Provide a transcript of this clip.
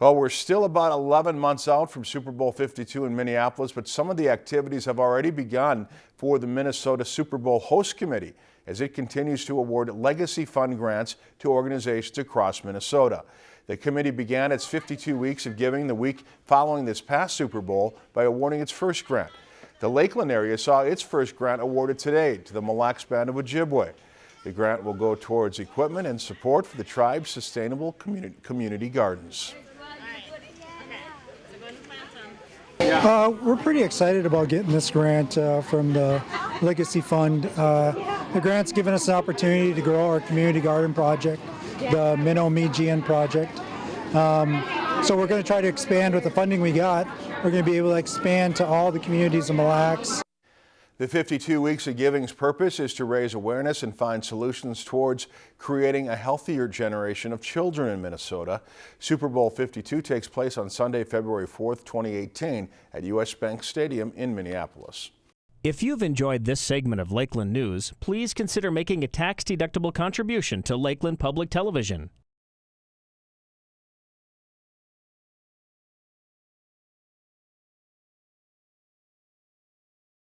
Well, we're still about 11 months out from Super Bowl 52 in Minneapolis, but some of the activities have already begun for the Minnesota Super Bowl Host Committee as it continues to award legacy fund grants to organizations across Minnesota. The committee began its 52 weeks of giving the week following this past Super Bowl by awarding its first grant. The Lakeland area saw its first grant awarded today to the Mille Lacs Band of Ojibwe. The grant will go towards equipment and support for the tribe's sustainable community, community gardens. Uh, we're pretty excited about getting this grant uh, from the Legacy Fund. Uh, the grant's given us an opportunity to grow our community garden project, the Minnow Meegian project. Um, so we're going to try to expand with the funding we got. We're going to be able to expand to all the communities in Mille Lacs. The 52 Weeks of Giving's purpose is to raise awareness and find solutions towards creating a healthier generation of children in Minnesota. Super Bowl 52 takes place on Sunday, February 4th, 2018 at U.S. Bank Stadium in Minneapolis. If you've enjoyed this segment of Lakeland News, please consider making a tax-deductible contribution to Lakeland Public Television.